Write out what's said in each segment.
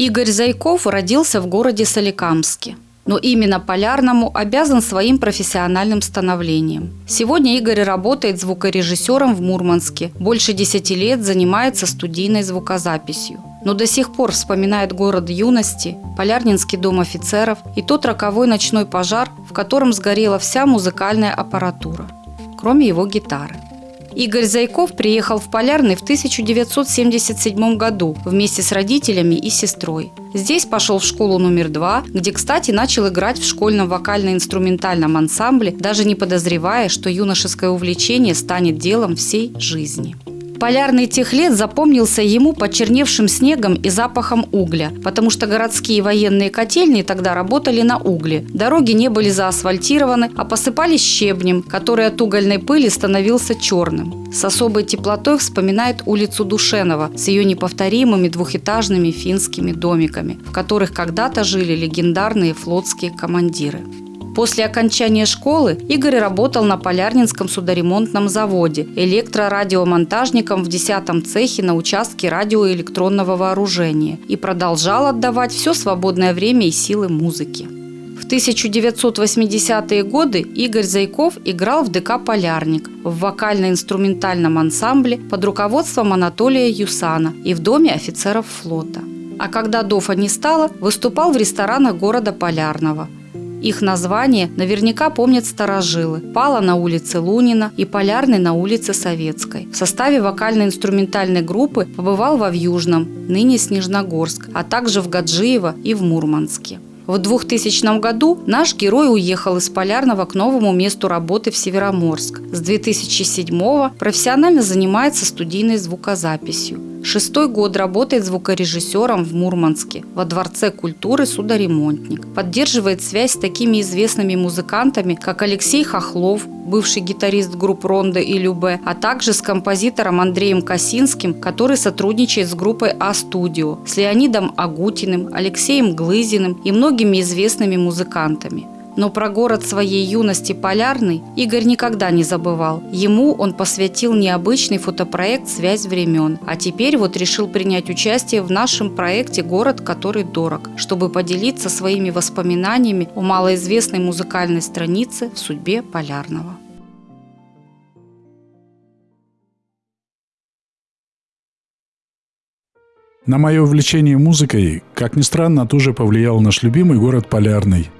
Игорь Зайков родился в городе Соликамске. Но именно Полярному обязан своим профессиональным становлением. Сегодня Игорь работает звукорежиссером в Мурманске. Больше десяти лет занимается студийной звукозаписью. Но до сих пор вспоминает город юности, Полярнинский дом офицеров и тот роковой ночной пожар, в котором сгорела вся музыкальная аппаратура, кроме его гитары. Игорь Зайков приехал в Полярный в 1977 году вместе с родителями и сестрой. Здесь пошел в школу номер два, где, кстати, начал играть в школьном вокально-инструментальном ансамбле, даже не подозревая, что юношеское увлечение станет делом всей жизни. Полярный тех лет запомнился ему почерневшим снегом и запахом угля, потому что городские военные котельни тогда работали на угле. Дороги не были заасфальтированы, а посыпались щебнем, который от угольной пыли становился черным. С особой теплотой вспоминает улицу Душенова с ее неповторимыми двухэтажными финскими домиками, в которых когда-то жили легендарные флотские командиры. После окончания школы Игорь работал на Полярнинском судоремонтном заводе электрорадиомонтажником в 10 цехе на участке радиоэлектронного вооружения и продолжал отдавать все свободное время и силы музыке. В 1980-е годы Игорь Зайков играл в ДК «Полярник» в вокально-инструментальном ансамбле под руководством Анатолия Юсана и в Доме офицеров флота. А когда ДОФа не стало, выступал в ресторанах города Полярного – их название наверняка помнят старожилы. Пала на улице Лунина и Полярный на улице Советской. В составе вокально-инструментальной группы побывал во Вьюжном, ныне Снежногорск, а также в Гаджиево и в Мурманске. В 2000 году наш герой уехал из Полярного к новому месту работы в Североморск. С 2007 профессионально занимается студийной звукозаписью. Шестой год работает звукорежиссером в Мурманске, во Дворце культуры «Судоремонтник». Поддерживает связь с такими известными музыкантами, как Алексей Хохлов, бывший гитарист групп «Ронда» и «Любе», а также с композитором Андреем Косинским, который сотрудничает с группой «А-студио», с Леонидом Агутиным, Алексеем Глызиным и многими известными музыкантами. Но про город своей юности Полярный Игорь никогда не забывал. Ему он посвятил необычный фотопроект «Связь времен». А теперь вот решил принять участие в нашем проекте «Город, который дорог», чтобы поделиться своими воспоминаниями о малоизвестной музыкальной странице в судьбе Полярного. На мое увлечение музыкой, как ни странно, тоже повлиял наш любимый город Полярный –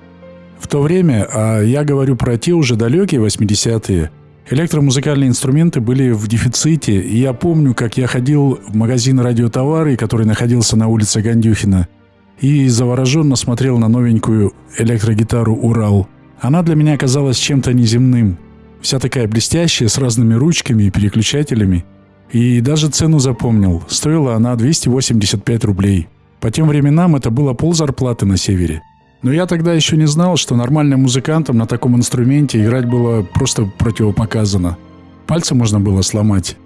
в то время, а я говорю про те уже далекие 80-е, электромузыкальные инструменты были в дефиците. И я помню, как я ходил в магазин радиотовары, который находился на улице Гандюхина, и завороженно смотрел на новенькую электрогитару «Урал». Она для меня оказалась чем-то неземным. Вся такая блестящая, с разными ручками и переключателями. И даже цену запомнил. Стоила она 285 рублей. По тем временам это было пол зарплаты на севере. Но я тогда еще не знал, что нормальным музыкантам на таком инструменте играть было просто противопоказано. Пальцы можно было сломать.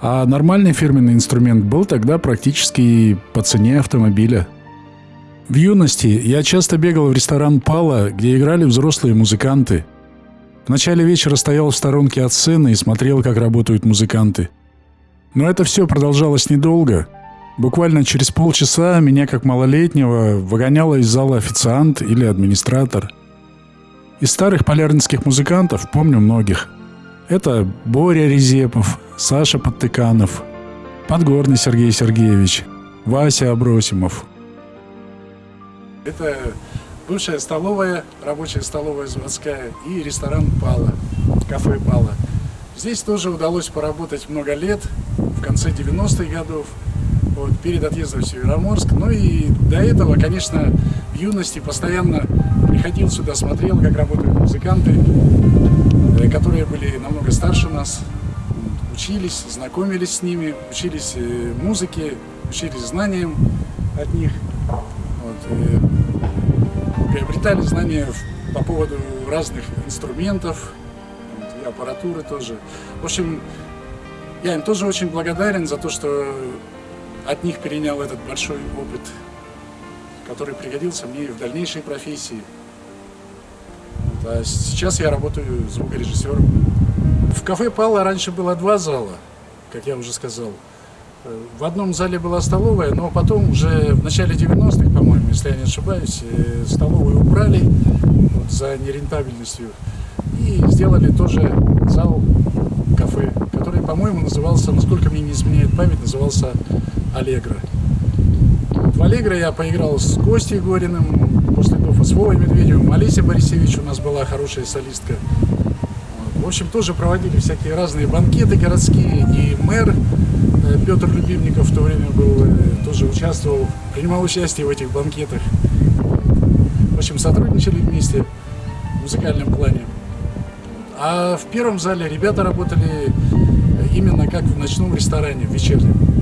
А нормальный фирменный инструмент был тогда практически по цене автомобиля. В юности я часто бегал в ресторан «Пала», где играли взрослые музыканты. В начале вечера стоял в сторонке от сцены и смотрел, как работают музыканты. Но это все продолжалось недолго – Буквально через полчаса меня, как малолетнего, выгоняла из зала официант или администратор. Из старых полярнинских музыкантов помню многих. Это Боря Резепов, Саша Подтыканов, Подгорный Сергей Сергеевич, Вася Абросимов. Это бывшая столовая, рабочая столовая заводская и ресторан Пала, кафе Пала. Здесь тоже удалось поработать много лет, в конце 90-х годов – вот, перед отъездом в Североморск. Ну и до этого, конечно, в юности постоянно приходил сюда, смотрел, как работают музыканты, э, которые были намного старше нас, учились, знакомились с ними, учились э, музыке, учились знаниям от них, вот, э, приобретали знания по поводу разных инструментов и аппаратуры тоже. В общем, я им тоже очень благодарен за то, что от них перенял этот большой опыт, который пригодился мне в дальнейшей профессии. А сейчас я работаю звукорежиссером. В кафе Пала раньше было два зала, как я уже сказал. В одном зале была столовая, но потом уже в начале 90-х, по-моему, если я не ошибаюсь, э, столовую убрали вот, за нерентабельностью и сделали тоже зал кафе, который, по-моему, назывался, насколько мне не изменяет память, назывался «Аллегро». В «Аллегро» я поиграл с Костей Гориным, после этого с Вовой Медведевым, Олеся Борисевич у нас была хорошая солистка. В общем, тоже проводили всякие разные банкеты городские, и мэр э, Петр Любимников в то время был, э, тоже участвовал, принимал участие в этих банкетах. В общем, сотрудничали вместе в музыкальном плане. А в первом зале ребята работали именно как в ночном ресторане, в вечернем.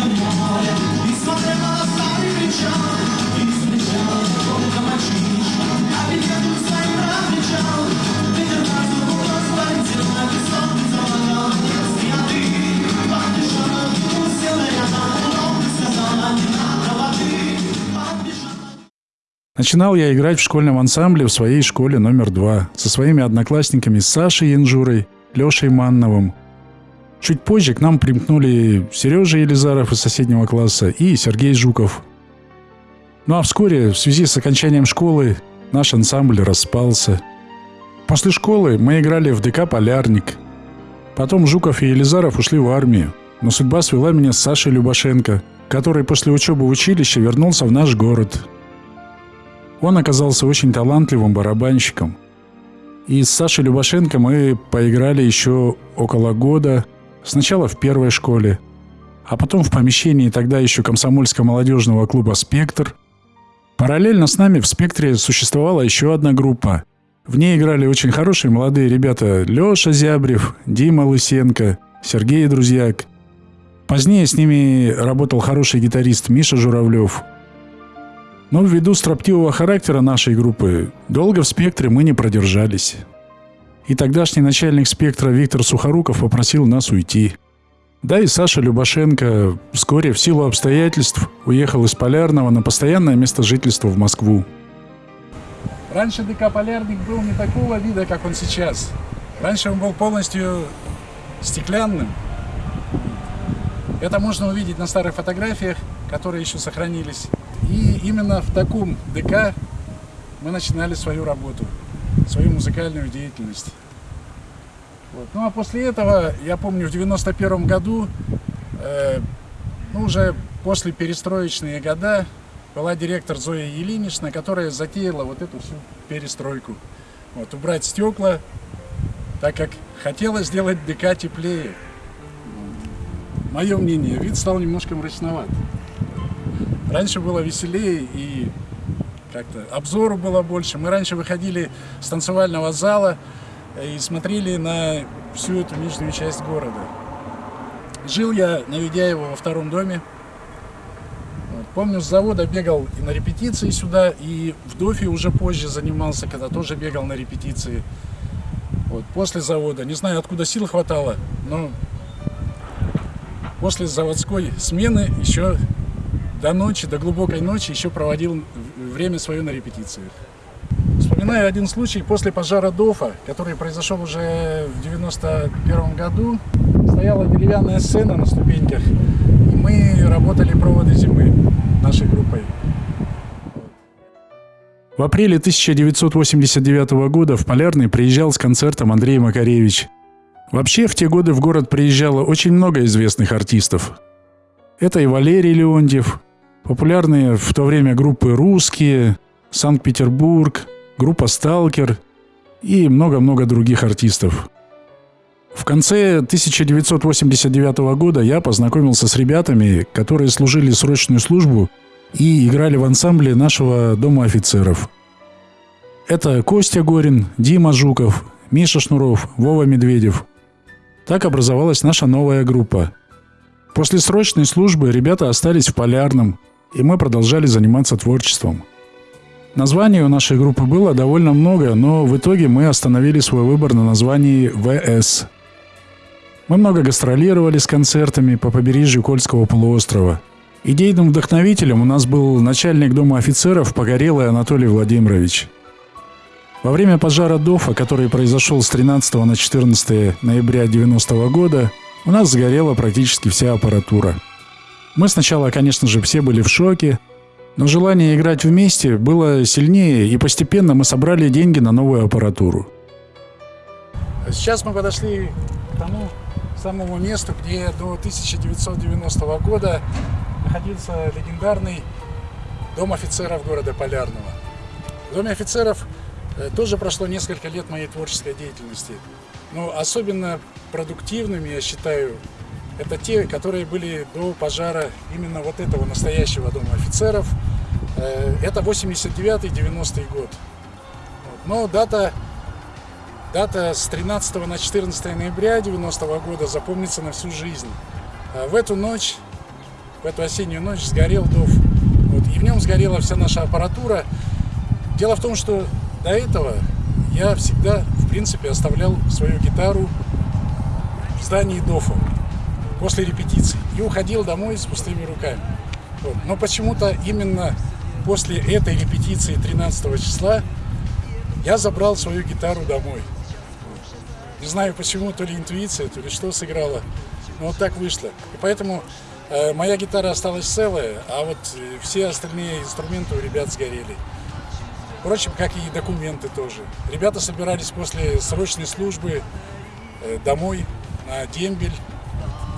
Начинал я играть в школьном ансамбле в своей школе номер два со своими одноклассниками Сашей Янжурой, Лешей Манновым. Чуть позже к нам примкнули Сережа Елизаров из соседнего класса и Сергей Жуков. Ну а вскоре, в связи с окончанием школы, наш ансамбль распался. После школы мы играли в ДК «Полярник». Потом Жуков и Елизаров ушли в армию, но судьба свела меня с Сашей Любашенко, который после учебы в училище вернулся в наш город – он оказался очень талантливым барабанщиком. И с Сашей Любашенко мы поиграли еще около года. Сначала в первой школе, а потом в помещении тогда еще комсомольско-молодежного клуба «Спектр». Параллельно с нами в «Спектре» существовала еще одна группа. В ней играли очень хорошие молодые ребята Леша Зябрев, Дима Лысенко, Сергей Друзьяк. Позднее с ними работал хороший гитарист Миша Журавлев – но ввиду строптивого характера нашей группы, долго в спектре мы не продержались. И тогдашний начальник спектра Виктор Сухоруков попросил нас уйти. Да и Саша Любашенко вскоре в силу обстоятельств уехал из Полярного на постоянное место жительства в Москву. Раньше ДК «Полярник» был не такого вида, как он сейчас. Раньше он был полностью стеклянным. Это можно увидеть на старых фотографиях, которые еще сохранились. И именно в таком ДК мы начинали свою работу, свою музыкальную деятельность. Вот. Ну а после этого, я помню, в 91 году, э, ну уже после перестроечные года, была директор Зоя Елинична, которая затеяла вот эту всю перестройку. Вот, убрать стекла, так как хотела сделать ДК теплее. Мое мнение, вид стал немножко мрачноват. Раньше было веселее и как-то обзору было больше. Мы раньше выходили с танцевального зала и смотрели на всю эту нижнюю часть города. Жил я на Ведяево во втором доме. Помню, с завода бегал и на репетиции сюда, и в Дофе уже позже занимался, когда тоже бегал на репетиции. Вот. После завода, не знаю, откуда сил хватало, но после заводской смены еще до ночи, до глубокой ночи еще проводил время свое на репетициях. Вспоминаю один случай после пожара ДОФа, который произошел уже в 91 году. Стояла деревянная сцена на ступеньках, и мы работали проводы зимы нашей группой. В апреле 1989 года в Полярный приезжал с концертом Андрей Макаревич. Вообще, в те годы в город приезжало очень много известных артистов. Это и Валерий Леонтьев, Популярные в то время группы «Русские», «Санкт-Петербург», группа «Сталкер» и много-много других артистов. В конце 1989 года я познакомился с ребятами, которые служили срочную службу и играли в ансамбле нашего Дома офицеров. Это Костя Горин, Дима Жуков, Миша Шнуров, Вова Медведев. Так образовалась наша новая группа. После срочной службы ребята остались в Полярном, и мы продолжали заниматься творчеством. Названий у нашей группы было довольно много, но в итоге мы остановили свой выбор на названии ВС. Мы много гастролировали с концертами по побережью Кольского полуострова. Идейным вдохновителем у нас был начальник дома офицеров Погорелый Анатолий Владимирович. Во время пожара ДОФа, который произошел с 13 на 14 ноября 90 года, у нас сгорела практически вся аппаратура. Мы сначала, конечно же, все были в шоке, но желание играть вместе было сильнее, и постепенно мы собрали деньги на новую аппаратуру. Сейчас мы подошли к тому самому месту, где до 1990 года находился легендарный дом офицеров города Полярного. В доме офицеров э, тоже прошло несколько лет моей творческой деятельности. Но особенно продуктивными, я считаю, это те, которые были до пожара именно вот этого настоящего дома офицеров. Э, это 89-90 год. Но дата, дата с 13 на 14 ноября 90 -го года запомнится на всю жизнь. А в эту ночь, в эту осеннюю ночь сгорел ДОВ. Вот, и в нем сгорела вся наша аппаратура. Дело в том, что до этого я всегда, в принципе, оставлял свою гитару в здании ДОФа после репетиции и уходил домой с пустыми руками. Вот. Но почему-то именно после этой репетиции 13 числа я забрал свою гитару домой. Не знаю почему, то ли интуиция, то ли что сыграла, но вот так вышло. И поэтому э, моя гитара осталась целая, а вот э, все остальные инструменты у ребят сгорели. Впрочем, как и документы тоже. Ребята собирались после срочной службы э, домой на дембель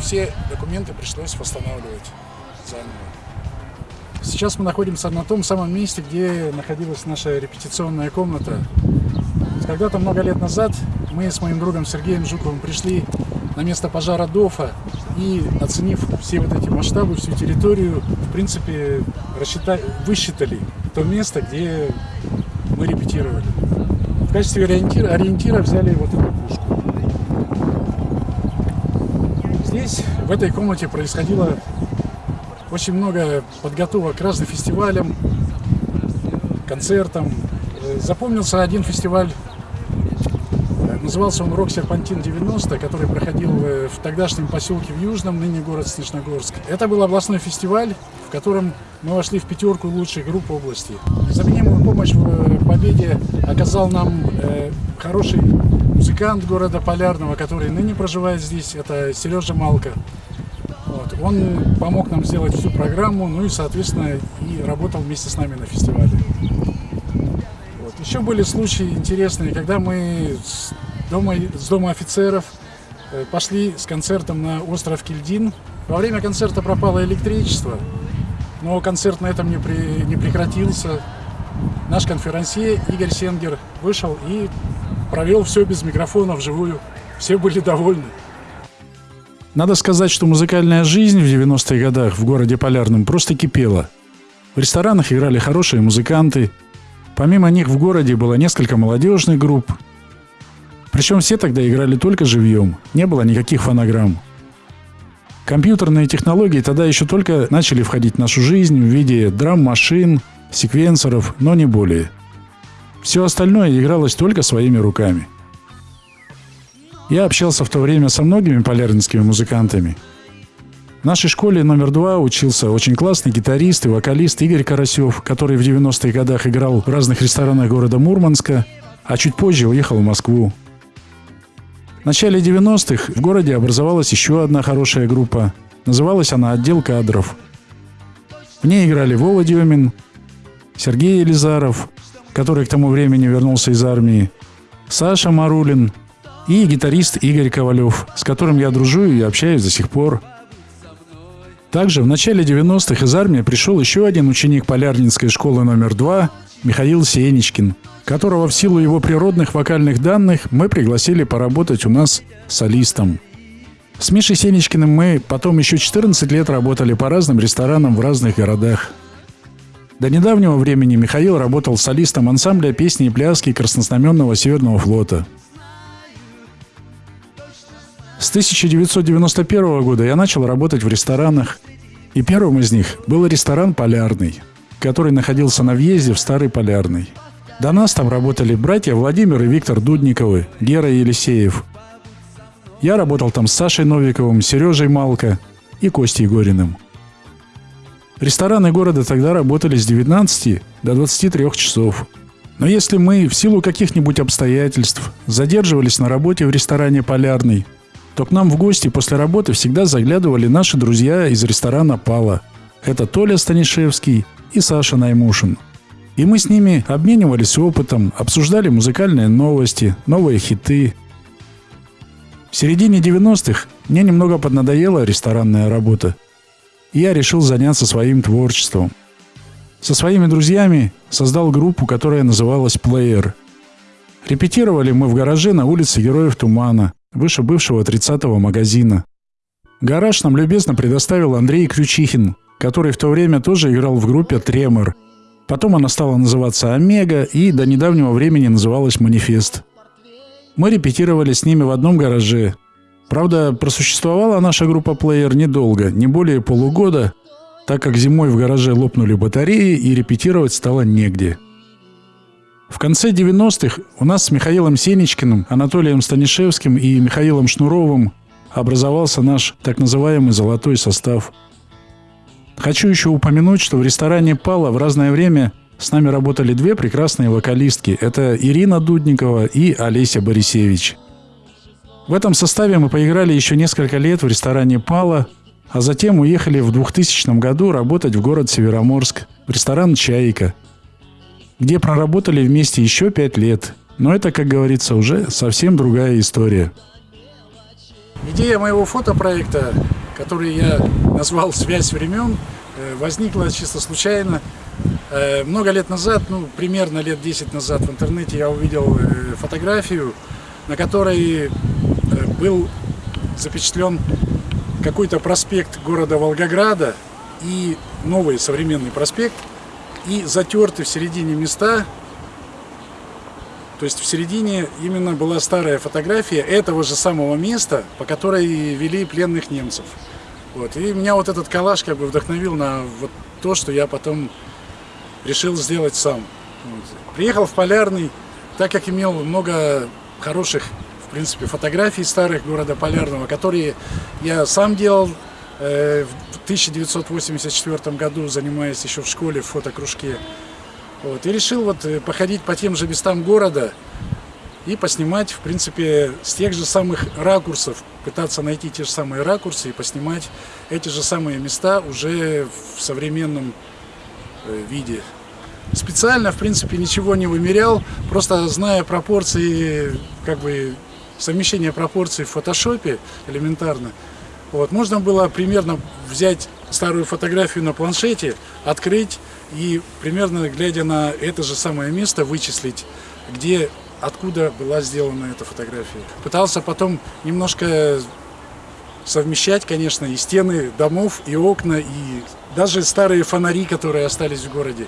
все документы пришлось восстанавливать заново. Сейчас мы находимся на том самом месте, где находилась наша репетиционная комната. Когда-то много лет назад мы с моим другом Сергеем Жуковым пришли на место пожара ДОФа и, оценив все вот эти масштабы, всю территорию, в принципе, высчитали то место, где мы репетировали. В качестве ориентира, ориентира взяли вот эту пушку. Здесь, в этой комнате, происходило очень много подготовок к разным фестивалям, концертам. Э, запомнился один фестиваль, э, назывался он «Рок Серпантин 90», который проходил э, в тогдашнем поселке в Южном, ныне город Снежногорск. Это был областной фестиваль, в котором мы вошли в пятерку лучших групп области. Незаменимую помощь в победе оказал нам хороший музыкант города Полярного, который ныне проживает здесь, это Сережа Малка. Вот. Он помог нам сделать всю программу, ну и, соответственно, и работал вместе с нами на фестивале. Вот. Еще были случаи интересные, когда мы с дома, с дома офицеров э, пошли с концертом на остров Кильдин. Во время концерта пропало электричество, но концерт на этом не, при, не прекратился. Наш конферансье Игорь Сенгер вышел и провел все без микрофона вживую. Все были довольны. Надо сказать, что музыкальная жизнь в 90-х годах в городе Полярном просто кипела. В ресторанах играли хорошие музыканты. Помимо них в городе было несколько молодежных групп. Причем все тогда играли только живьем, не было никаких фонограмм. Компьютерные технологии тогда еще только начали входить в нашу жизнь в виде драм-машин, секвенсоров, но не более – все остальное игралось только своими руками. Я общался в то время со многими полярнинскими музыкантами. В нашей школе номер два учился очень классный гитарист и вокалист Игорь Карасев, который в 90-х годах играл в разных ресторанах города Мурманска, а чуть позже уехал в Москву. В начале 90-х в городе образовалась еще одна хорошая группа. Называлась она «Отдел кадров». В ней играли Вова Демин, Сергей Елизаров, который к тому времени вернулся из армии, Саша Марулин и гитарист Игорь Ковалев, с которым я дружу и общаюсь до сих пор. Также в начале 90-х из армии пришел еще один ученик Полярнинской школы номер два Михаил Сенечкин, которого в силу его природных вокальных данных мы пригласили поработать у нас солистом. С Мишей Сенечкиным мы потом еще 14 лет работали по разным ресторанам в разных городах – до недавнего времени Михаил работал солистом ансамбля песни и пляски Краснознаменного Северного флота. С 1991 года я начал работать в ресторанах, и первым из них был ресторан «Полярный», который находился на въезде в Старый Полярный. До нас там работали братья Владимир и Виктор Дудниковы, Гера Елисеев. Я работал там с Сашей Новиковым, Сережей Малко и Костей Гориным. Рестораны города тогда работали с 19 до 23 часов. Но если мы в силу каких-нибудь обстоятельств задерживались на работе в ресторане «Полярный», то к нам в гости после работы всегда заглядывали наши друзья из ресторана «Пала». Это Толя Станишевский и Саша Наймушин. И мы с ними обменивались опытом, обсуждали музыкальные новости, новые хиты. В середине 90-х мне немного поднадоела ресторанная работа. Я решил заняться своим творчеством. Со своими друзьями создал группу, которая называлась «Плеер». Репетировали мы в гараже на улице Героев Тумана, выше бывшего 30-го магазина. Гараж нам любезно предоставил Андрей Ключихин, который в то время тоже играл в группе «Тремор». Потом она стала называться «Омега» и до недавнего времени называлась «Манифест». Мы репетировали с ними в одном гараже. Правда, просуществовала наша группа «Плеер» недолго, не более полугода, так как зимой в гараже лопнули батареи и репетировать стало негде – в конце 90-х у нас с Михаилом Сенечкиным, Анатолием Станишевским и Михаилом Шнуровым образовался наш так называемый «золотой состав». Хочу еще упомянуть, что в ресторане «Пала» в разное время с нами работали две прекрасные вокалистки. Это Ирина Дудникова и Олеся Борисевич. В этом составе мы поиграли еще несколько лет в ресторане «Пала», а затем уехали в 2000 году работать в город Североморск, в ресторан «Чайка», где проработали вместе еще пять лет. Но это, как говорится, уже совсем другая история. Идея моего фотопроекта, который я назвал «Связь времен», э, возникла чисто случайно. Э, много лет назад, ну, примерно лет 10 назад в интернете я увидел э, фотографию, на которой был запечатлен какой-то проспект города Волгограда и новый современный проспект – и затерты в середине места. То есть в середине именно была старая фотография этого же самого места, по которой вели пленных немцев. Вот. И меня вот этот коллаж как бы вдохновил на вот то, что я потом решил сделать сам. Вот. Приехал в Полярный, так как имел много хороших, принципе, фотографий старых города Полярного, которые я сам делал э, в 1984 году, занимаясь еще в школе в фотокружке. Вот, и решил вот э, походить по тем же местам города и поснимать, в принципе, с тех же самых ракурсов, пытаться найти те же самые ракурсы и поснимать эти же самые места уже в современном э, виде. Специально, в принципе, ничего не вымерял, просто зная пропорции, как бы совмещение пропорций в фотошопе элементарно, вот, можно было примерно взять старую фотографию на планшете, открыть и примерно глядя на это же самое место вычислить, где, откуда была сделана эта фотография. Пытался потом немножко совмещать, конечно, и стены домов, и окна, и даже старые фонари, которые остались в городе.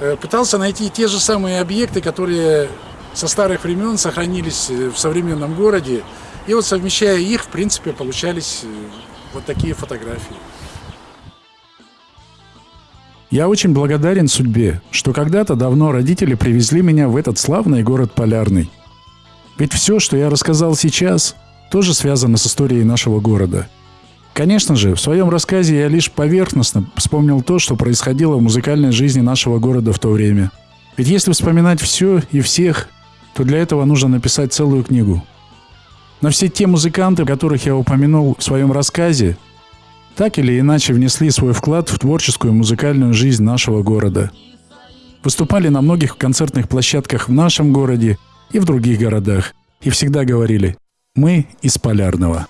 Э, пытался найти те же самые объекты, которые со старых времен сохранились в современном городе, и вот совмещая их, в принципе, получались э, вот такие фотографии. Я очень благодарен судьбе, что когда-то давно родители привезли меня в этот славный город Полярный. Ведь все, что я рассказал сейчас, тоже связано с историей нашего города. Конечно же, в своем рассказе я лишь поверхностно вспомнил то, что происходило в музыкальной жизни нашего города в то время. Ведь если вспоминать все и всех, то для этого нужно написать целую книгу – но все те музыканты, которых я упомянул в своем рассказе, так или иначе внесли свой вклад в творческую музыкальную жизнь нашего города. Выступали на многих концертных площадках в нашем городе и в других городах. И всегда говорили «Мы из Полярного».